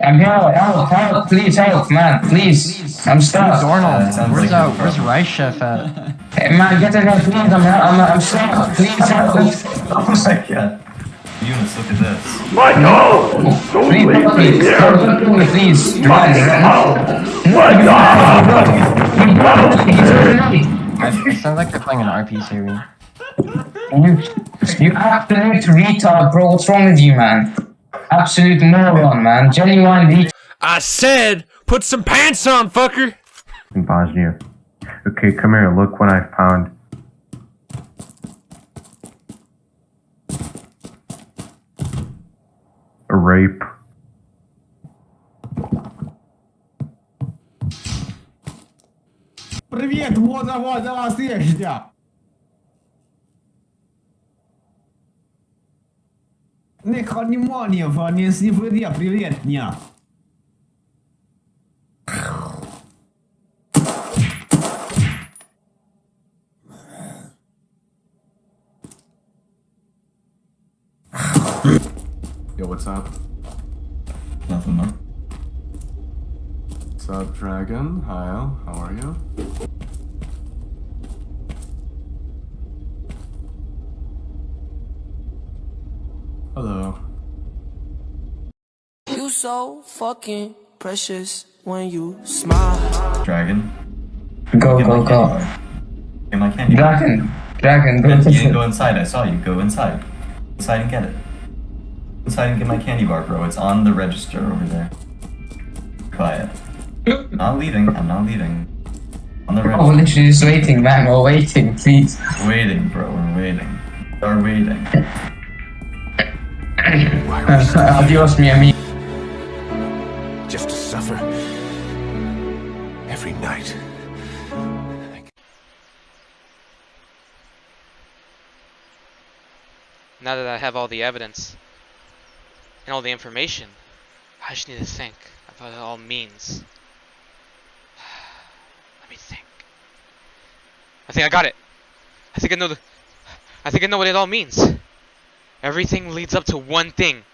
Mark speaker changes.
Speaker 1: I'm here. Help, help, please help, man. Please. I'm stuck.
Speaker 2: Dornal,
Speaker 3: sounds
Speaker 2: where's
Speaker 3: like
Speaker 2: uh, where's. Rice Chef at?
Speaker 1: Hey, man, get in here, please. I'm, I'm, I'm stuck. Please help.
Speaker 3: Oh my god. Eunice, look at this.
Speaker 4: Michael! Don't
Speaker 1: Please
Speaker 4: leave
Speaker 1: help
Speaker 4: me
Speaker 1: me.
Speaker 4: here!
Speaker 1: Help me, please. Run,
Speaker 4: Michael!
Speaker 1: run.
Speaker 2: It sounds like they're playing an RP series.
Speaker 1: You, you absolute retard, bro. What's wrong with you, man? Absolute moron, man. Genuine retard.
Speaker 5: I said, put some pants on, fucker.
Speaker 6: in Bosnia. Okay, come here. Look what I found. A rape.
Speaker 7: Привет, вот вот за вас есть я. Не внимание, не сегодня, привет, дня.
Speaker 8: Yo, what's up?
Speaker 3: Nothing, man.
Speaker 8: What's up, Dragon? Hi, Al. How are you? Hello.
Speaker 9: You so fucking precious when you smile.
Speaker 3: Dragon.
Speaker 1: Go,
Speaker 3: Get
Speaker 1: go, go.
Speaker 3: candy. Get my candy.
Speaker 1: Dragon. Dragon, go.
Speaker 3: You didn't go inside. I saw you. Go inside. Inside and get it. Inside and get my candy bar, bro. It's on the register over there. Quiet. not leaving. I'm not leaving. On the
Speaker 1: oh,
Speaker 3: register.
Speaker 1: Oh, we're literally just waiting, man. We're waiting, please.
Speaker 3: Waiting, bro. We're waiting. We're waiting.
Speaker 1: Uh, adios, mi amigo.
Speaker 5: Just to suffer every night.
Speaker 10: Now that I have all the evidence and all the information, I just need to think of what it all means. Let me think. I think I got it. I think I know the. I think I know what it all means. Everything leads up to one thing.